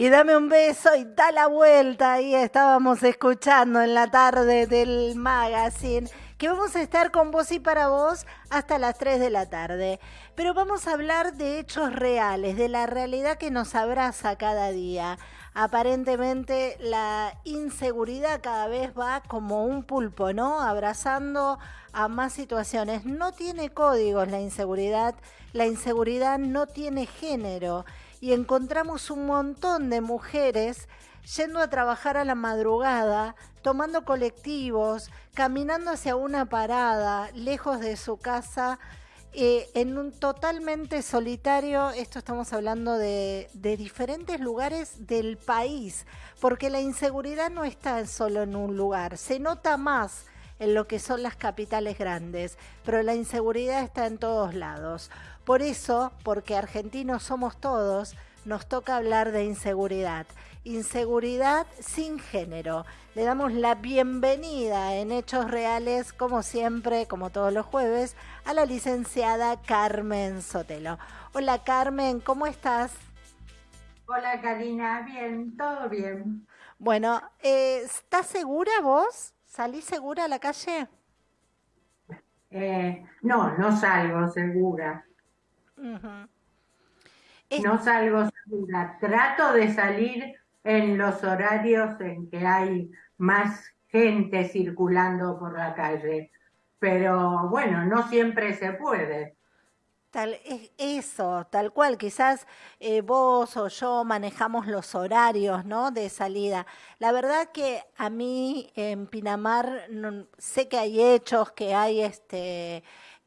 y dame un beso y da la vuelta. Ahí estábamos escuchando en la tarde del magazine que vamos a estar con vos y para vos hasta las 3 de la tarde. Pero vamos a hablar de hechos reales, de la realidad que nos abraza cada día. Aparentemente la inseguridad cada vez va como un pulpo, ¿no? Abrazando a más situaciones. No tiene códigos la inseguridad, la inseguridad no tiene género y encontramos un montón de mujeres yendo a trabajar a la madrugada, tomando colectivos, caminando hacia una parada, lejos de su casa, eh, en un totalmente solitario, esto estamos hablando de, de, diferentes lugares del país, porque la inseguridad no está solo en un lugar, se nota más en lo que son las capitales grandes, pero la inseguridad está en todos lados. Por eso, porque argentinos somos todos, nos toca hablar de inseguridad. Inseguridad sin género. Le damos la bienvenida en Hechos Reales, como siempre, como todos los jueves, a la licenciada Carmen Sotelo. Hola Carmen, ¿cómo estás? Hola Karina, bien, todo bien. Bueno, eh, ¿estás segura vos? ¿Salís segura a la calle? Eh, no, no salgo segura. No salgo segura. Trato de salir en los horarios en que hay más gente circulando por la calle. Pero bueno, no siempre se puede. Tal, eso, tal cual, quizás eh, vos o yo manejamos los horarios ¿no? de salida. La verdad que a mí en Pinamar sé que hay hechos, que hay este,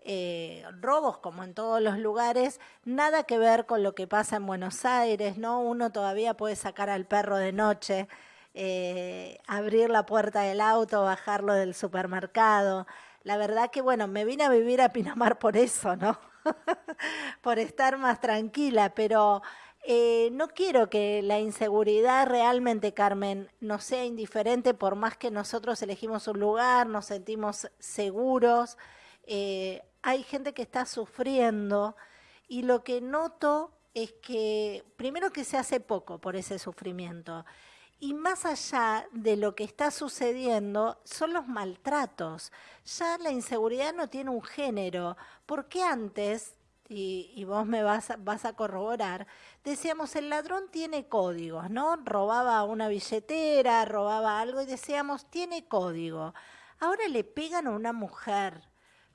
eh, robos como en todos los lugares, nada que ver con lo que pasa en Buenos Aires, ¿no? Uno todavía puede sacar al perro de noche, eh, abrir la puerta del auto, bajarlo del supermercado. La verdad que, bueno, me vine a vivir a Pinamar por eso, ¿no? por estar más tranquila, pero eh, no quiero que la inseguridad realmente, Carmen, nos sea indiferente por más que nosotros elegimos un lugar, nos sentimos seguros. Eh, hay gente que está sufriendo y lo que noto es que primero que se hace poco por ese sufrimiento y más allá de lo que está sucediendo son los maltratos. Ya la inseguridad no tiene un género, porque antes, y, vos me vas, vas a corroborar, decíamos el ladrón tiene códigos, ¿no? Robaba una billetera, robaba algo y decíamos tiene código. Ahora le pegan a una mujer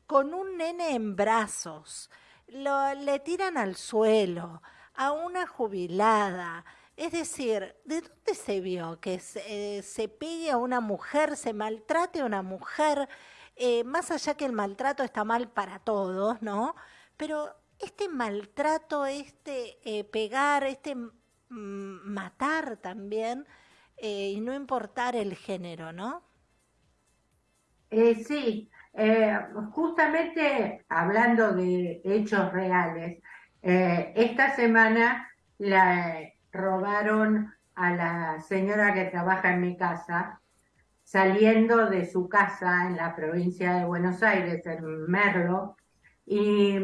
con un nene en brazos, lo, le tiran al suelo, a una jubilada. Es decir, ¿de dónde se vio que se, se pegue a una mujer, se maltrate a una mujer? Eh, más allá que el maltrato está mal para todos, ¿no? Pero este maltrato, este eh, pegar, este matar también, eh, y no importar el género, ¿no? sí, eh, justamente hablando de hechos reales, eh, esta semana la robaron a la señora que trabaja en mi casa, saliendo de su casa en la provincia de Buenos Aires, en Merlo, y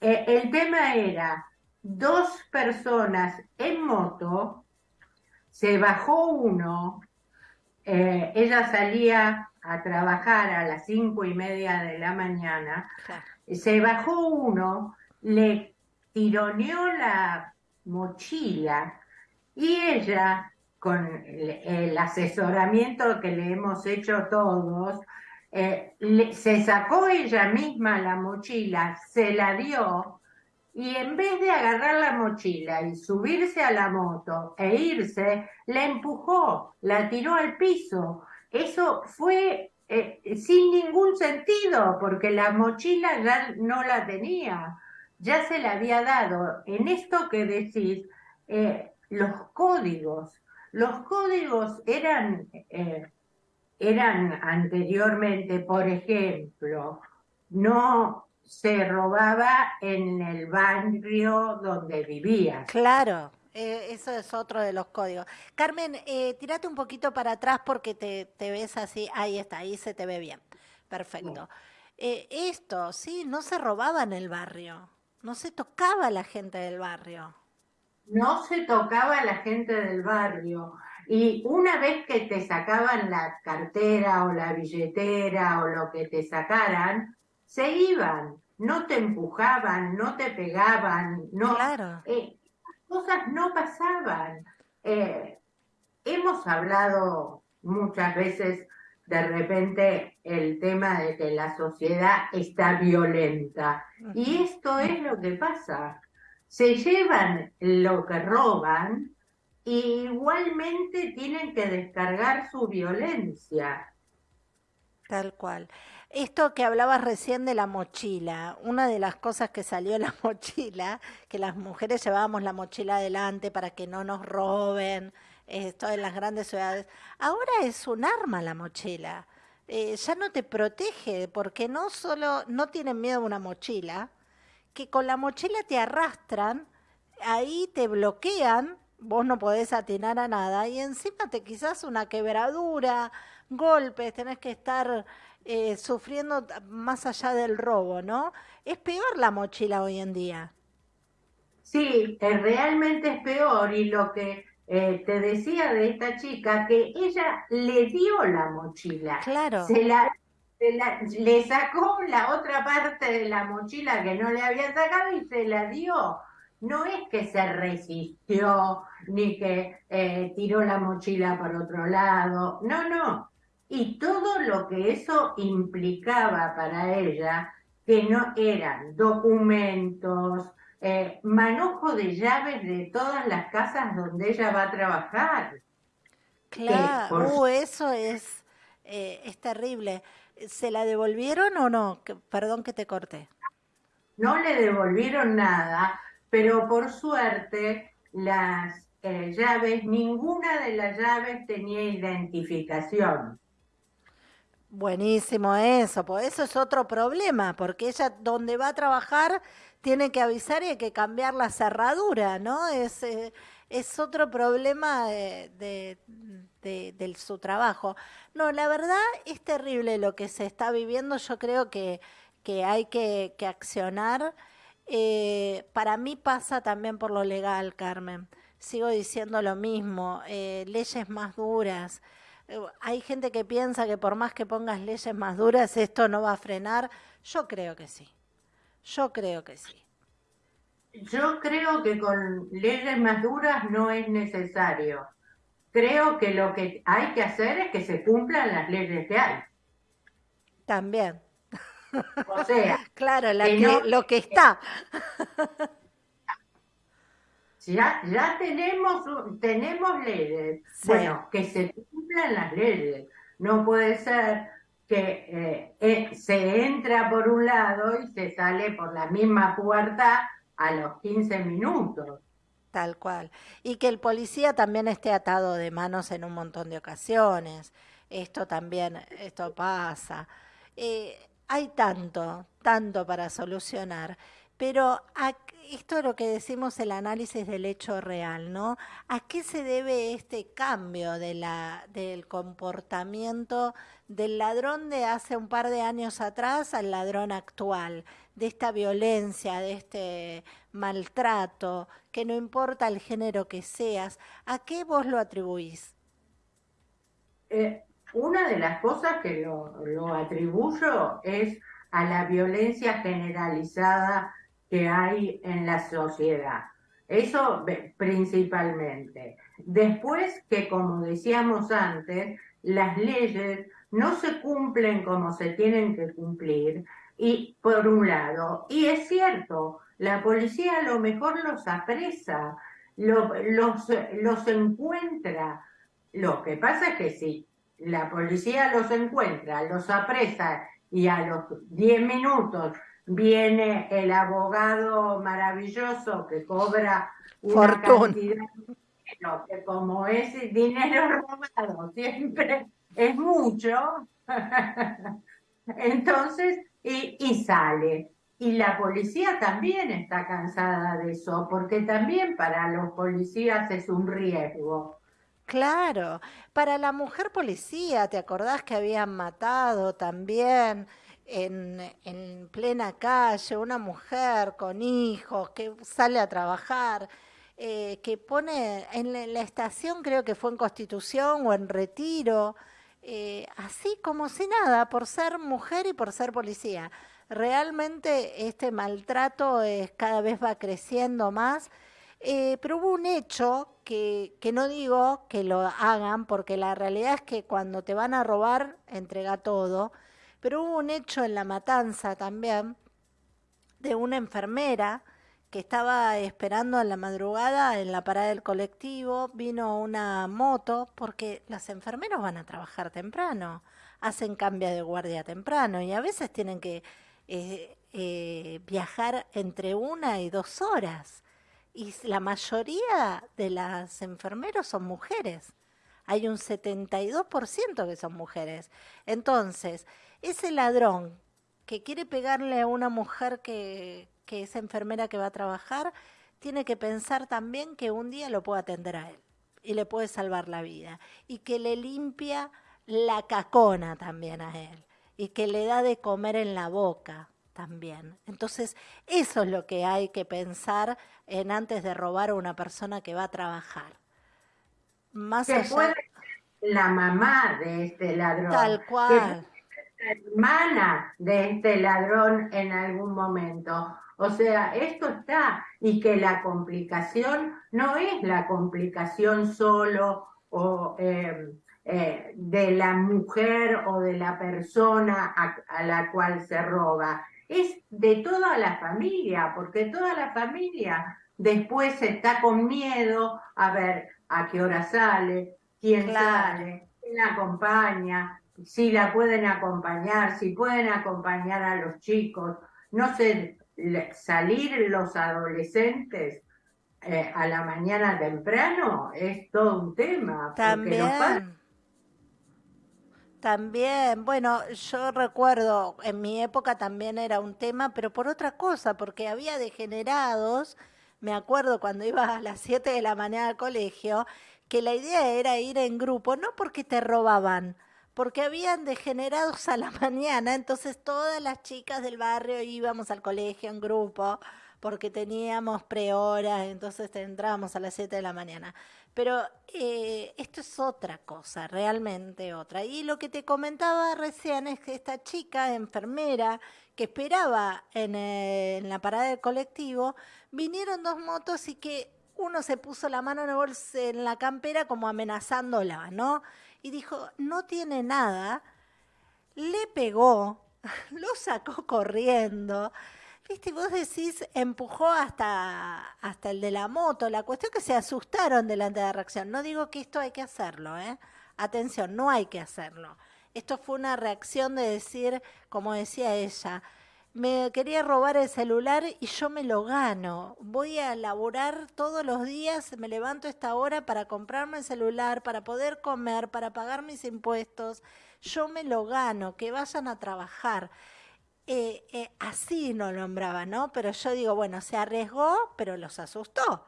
eh, el tema era dos personas en moto, se bajó uno, ella salía a trabajar a las cinco y media de la mañana, se bajó uno, le tironeó la mochila y ella, con el, asesoramiento que le hemos hecho todos, eh, se sacó ella misma la mochila, se la dio y en vez de agarrar la mochila y subirse a la moto e irse, la empujó, la tiró al piso eso fue eh, sin ningún sentido, porque la mochila ya no la tenía, ya se la había dado. En esto que decís, eh, los códigos, los códigos eran, eh, eran anteriormente, por ejemplo, no se robaba en el barrio donde vivía. Claro. Eh, eso es otro de los códigos. Carmen, eh, tirate un poquito para atrás porque te, ves así. Ahí está, ahí se te ve bien. Perfecto. Eh, esto, sí, no se robaba en el barrio. No se tocaba a la gente del barrio. no se tocaba a la gente del barrio. Y una vez que te sacaban la cartera o la billetera o lo que te sacaran, se iban, no te empujaban, no te pegaban, no, Claro, eh, cosas no pasaban. Eh, hemos hablado muchas veces de repente el tema de que la sociedad está violenta. Y esto es lo que pasa. Se llevan lo que roban y igualmente tienen que descargar su violencia. tal cual. Esto que hablabas recién de la mochila, una de las cosas que salió en la mochila, que las mujeres llevábamos la mochila adelante para que no nos roben, esto en las grandes ciudades, ahora es un arma la mochila. Eh, ya no te protege porque no solo no tienen miedo a una mochila, que con la mochila te arrastran, ahí te bloquean, vos no podés atinar a nada y encima te quizás una quebradura, golpes, tenés que estar eh, sufriendo más allá del robo, ¿no? Es peor la mochila hoy en día. Sí, eh, realmente es peor y lo que eh, te decía de esta chica, que ella le dio la mochila, Claro, se la, se la- le sacó la otra parte de la mochila que no le había sacado y se la dio. No es que se resistió ni que eh, tiró la mochila por otro lado, no, no. Y todo lo que eso implicaba para ella, que no eran documentos, eh, manojo de llaves de todas las casas donde ella va a trabajar, claro, por uh, eso es, eh, es terrible. ¿Se la devolvieron o no? Que- perdón que te corté. no le devolvieron nada, pero por suerte las eh, llaves, ninguna de las llaves tenía identificación. Buenísimo eso, pues eso es otro problema, porque ella donde va a trabajar tiene que avisar y hay que cambiar la cerradura, ¿no? Es, eh, es otro problema de, de- su trabajo. No, la verdad es terrible lo que se está viviendo, yo creo que, que hay que, que accionar. Eh, para mí pasa también por lo legal, Carmen. Sigo diciendo lo mismo, eh, leyes más duras Hay gente que piensa que por más que pongas leyes más duras, esto no va a frenar. Yo creo que sí. Yo creo que sí. Yo creo que con leyes más duras no es necesario. Creo que lo que hay que hacer es que se cumplan las leyes que hay. También. O sea, Claro, la que que, no, lo que está. Ya, ya tenemos, tenemos leyes. Sí, Bueno, que se cumplan las leyes. No puede ser que eh, eh, se entra por un lado y se sale por la misma puerta a los 15 minutos. tal cual. Y que el policía también esté atado de manos en un montón de ocasiones. Esto también, esto pasa. Eh, hay tanto, tanto para solucionar. Pero esto es lo que decimos el análisis del hecho real, ¿no? ¿A qué se debe este cambio del comportamiento del ladrón de hace un par de años atrás al ladrón actual? De esta violencia, de este maltrato, que no importa el género que seas, ¿a qué vos lo atribuís? Eh, una de las cosas que lo atribuyo es a la violencia generalizada que hay en la sociedad. Eso principalmente. Después que, como decíamos antes, las leyes no se cumplen como se tienen que cumplir, y por un lado, y es cierto, la policía a lo mejor los apresa, lo- los, los encuentra. Lo que pasa es que si la policía los encuentra, los apresa y a los 10 minutos viene el abogado maravilloso que cobra una Fortuna. cantidad pero que como es dinero robado siempre es mucho, entonces, y, y sale. Y la policía también está cansada de eso, porque también para los policías es un riesgo. Claro, para la mujer policía, ¿te acordás que habían matado también en, en plena calle una mujer con hijos que sale a trabajar? eh, que pone en la, estación, creo que fue en Constitución o en Retiro, eh, así como si nada, por ser mujer y por ser policía. Realmente este maltrato es, cada vez va creciendo más, eh, pero hubo un hecho que, que no digo que lo hagan, porque la realidad es que cuando te van a robar, entrega todo, pero hubo un hecho en la matanza también de una enfermera que estaba esperando en la madrugada en la parada del colectivo, vino una moto, porque los enfermeros van a trabajar temprano, hacen cambio de guardia temprano y a veces tienen que eh, eh, viajar entre una y dos horas. Y la mayoría de las enfermeros son mujeres. Hay un 72% que son mujeres. Entonces, ese ladrón que quiere pegarle a una mujer que, que esa enfermera que va a trabajar tiene que pensar también que un día lo puede atender a él y le puede salvar la vida y que le limpia la cacona también a él y que le da de comer en la boca también. Entonces, eso es lo que hay que pensar en antes de robar a una persona que va a trabajar. Más allá... la mamá de este ladrón. Tal cual. Hermana de este ladrón en algún momento. O sea, esto está, y que la complicación no es la complicación solo o, eh, eh, de la mujer o de la persona a, la cual se roba, es de toda la familia, porque toda la familia después está con miedo a ver a qué hora sale, quién sale, quién la acompaña, si la pueden acompañar, si pueden acompañar a los chicos. No sé, salir los adolescentes eh, a la mañana temprano es todo un tema. También. También, bueno, yo recuerdo, en mi época también era un tema, pero por otra cosa, porque había degenerados, me acuerdo cuando iba a las 7 de la mañana al colegio, que la idea era ir en grupo, no porque te robaban, porque habían degenerados a la mañana, entonces todas las chicas del barrio íbamos al colegio en grupo, porque teníamos prehoras, entonces entrábamos a las 7 de la mañana. Pero eh, esto es otra cosa, realmente otra. Y lo que te comentaba recién es que esta chica, enfermera, que esperaba en, eh, en la parada del colectivo, vinieron dos motos y que uno se puso la mano en, el bolso, en la campera como amenazándola, ¿no? Y dijo, no tiene nada, le pegó, lo sacó corriendo. Viste, vos decís, empujó hasta, hasta el de la moto. La cuestión es que se asustaron delante de la reacción. No digo que esto hay que hacerlo, ¿eh? Atención, no hay que hacerlo. Esto fue una reacción de decir, como decía ella, me quería robar el celular y yo me lo gano. Voy a laborar todos los días, me levanto a esta hora para comprarme el celular, para poder comer, para pagar mis impuestos. Yo me lo gano, que vayan a trabajar. Eh, eh, así no nombraba, ¿no? Pero yo digo, bueno, se arriesgó, pero los asustó.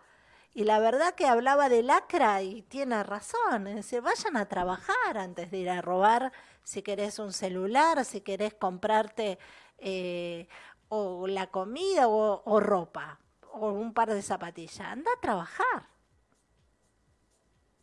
Y la verdad que hablaba de lacra y tiene razón. Es decir, vayan a trabajar antes de ir a robar si querés un celular, si querés comprarte eh, o la comida o, ropa o un par de zapatillas. Anda a trabajar.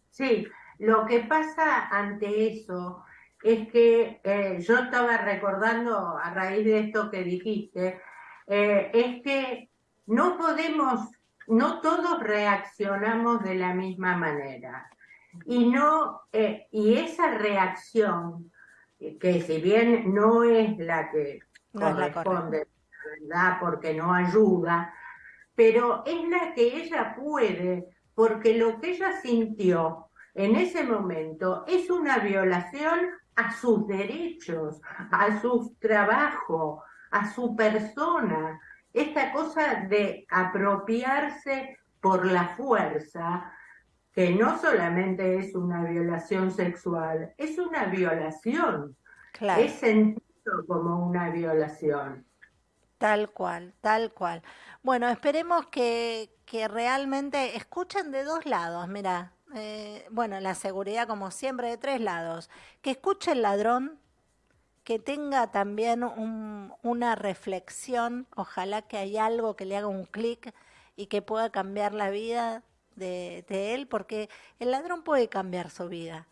Sí, lo que pasa ante eso es que eh, yo estaba recordando a raíz de esto que dijiste, eh, es que no podemos, no todos reaccionamos de la misma manera. Y, no, y esa reacción, que si bien no es la que no corresponde, ¿verdad? Porque no ayuda, pero es la que ella puede, porque lo que ella sintió en ese momento es una violación a sus derechos, a su trabajo, a su persona. Esta cosa de apropiarse por la fuerza, que no solamente es una violación sexual, es una violación. Claro. Es como una violación. Tal cual, tal cual. Bueno, esperemos que, que realmente escuchen de dos lados, mira, eh, bueno, la seguridad como siempre de tres lados, que escuche el ladrón, que tenga también un, una reflexión, ojalá que haya algo que le haga un clic y que pueda cambiar la vida de él, porque el ladrón puede cambiar su vida.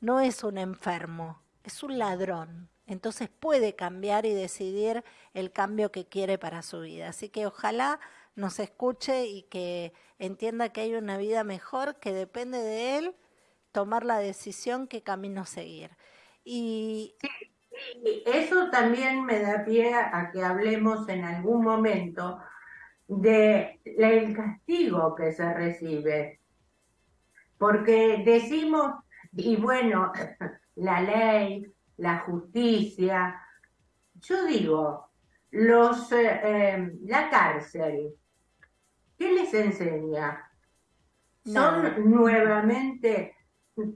No es un enfermo, es un ladrón. Entonces puede cambiar y decidir el cambio que quiere para su vida. Así que ojalá nos escuche y que entienda que hay una vida mejor, que depende de él tomar la decisión qué camino seguir. Y eso también me da pie a que hablemos en algún momento del castigo que se recibe. Porque decimos, y bueno, la ley, la justicia, yo digo, los, eh, eh, la cárcel, ¿qué les enseña? ¿Son nuevamente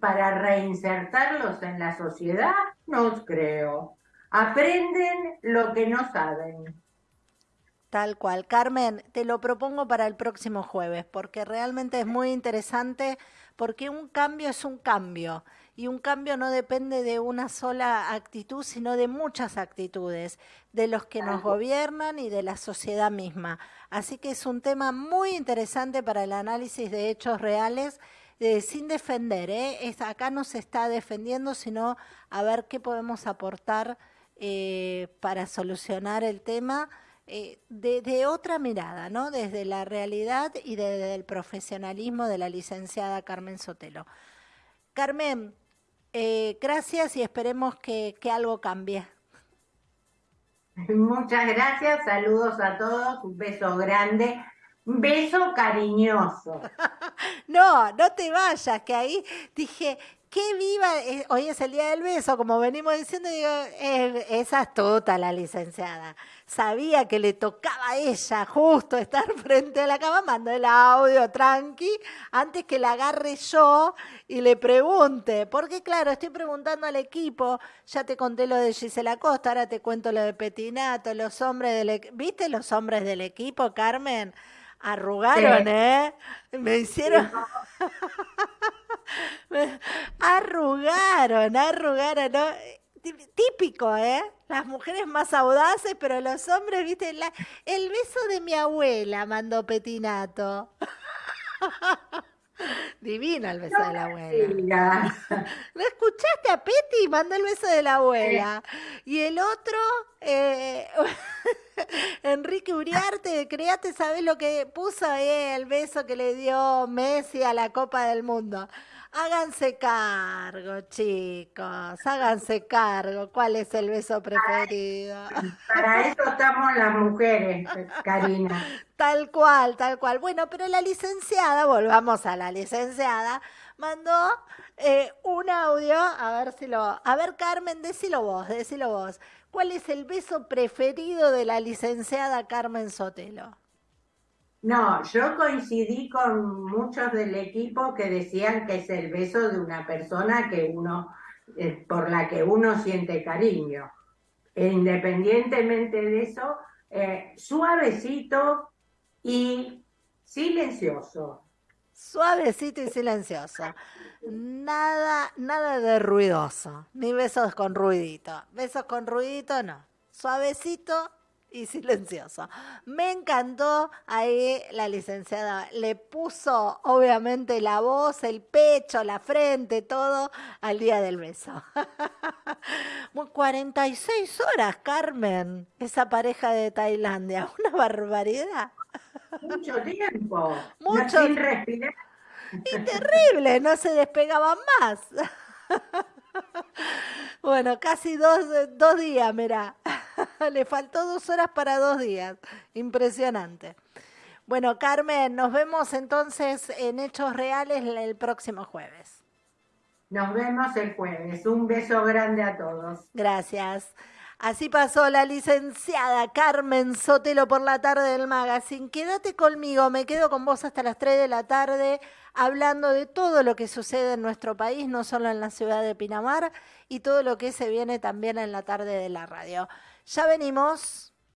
para reinsertarlos en la sociedad? No creo. Aprenden lo que no saben. Tal cual. Carmen, te lo propongo para el próximo jueves, porque realmente es muy interesante, porque un cambio es un cambio, y un cambio no depende de una sola actitud, sino de muchas actitudes, de los que nos gobiernan y de la sociedad misma. Así que es un tema muy interesante para el análisis de hechos reales eh, sin defender, ¿eh? Es, acá no se está defendiendo, sino a ver qué podemos aportar eh, para solucionar el tema eh, de, otra mirada, ¿no? Desde la realidad y desde el profesionalismo de la licenciada Carmen Sotelo. Carmen, gracias y esperemos que, que algo cambie. Muchas gracias, saludos a todos, un beso grande. Un beso cariñoso. no, no te vayas, que ahí dije, qué viva, eh, hoy es el día del beso, como venimos diciendo, digo, eh, esa es toda la licenciada. Sabía que le tocaba a ella justo estar frente a la cama, mando el audio tranqui, antes que la agarre yo y le pregunte, porque claro, estoy preguntando al equipo, ya te conté lo de Gisela Costa, ahora te cuento lo de Petinato, los hombres del, ¿viste los hombres del equipo, Carmen? Arrugaron, ¿eh? Me hicieron... arrugaron, arrugaron, ¿no? Típico, ¿eh? Las mujeres más audaces, pero los hombres, viste, el beso de mi abuela mandó Petinato. Divina el beso de la abuela. ¿Lo escuchaste a Peti? Mandó el beso de la abuela. Y el otro, eh, Enrique Uriarte, créate, ¿sabes lo que puso eh, el beso que le dio Messi a la Copa del Mundo? Háganse cargo, chicos, háganse cargo. ¿Cuál es el beso preferido? Para eso estamos las mujeres, Karina. Tal cual, tal cual. Bueno, pero la licenciada, volvamos a la licenciada, mandó eh, un audio, a ver si lo... A ver, Carmen, decilo vos, decilo vos. ¿Cuál es el beso preferido de la licenciada Carmen Sotelo? No, yo coincidí con muchos del equipo que decían que es el beso de una persona que uno, eh, por la que uno siente cariño. E independientemente de eso, eh, suavecito y silencioso. Suavecito y silencioso. Nada, nada de ruidoso, ni besos con ruidito. Besos con ruidito no. Suavecito y silencioso. Me encantó ahí la licenciada. Le puso obviamente la voz, el pecho, la frente, todo al día del beso. 46 horas, Carmen, esa pareja de Tailandia. Una barbaridad. Mucho tiempo. Mucho. Sin respirar. Y terrible, no se despegaba más. Bueno, casi dos, dos días, mira. Le faltó dos horas para dos días. Impresionante. Bueno, Carmen, nos vemos entonces en Hechos Reales el próximo jueves. Nos vemos el jueves. Un beso grande a todos. Gracias. Así pasó la licenciada Carmen Sotelo por la tarde del magazine. Quédate conmigo, me quedo con vos hasta las 3 de la tarde hablando de todo lo que sucede en nuestro país, no solo en la ciudad de Pinamar, y todo lo que se viene también en la tarde de la radio. Ya venimos.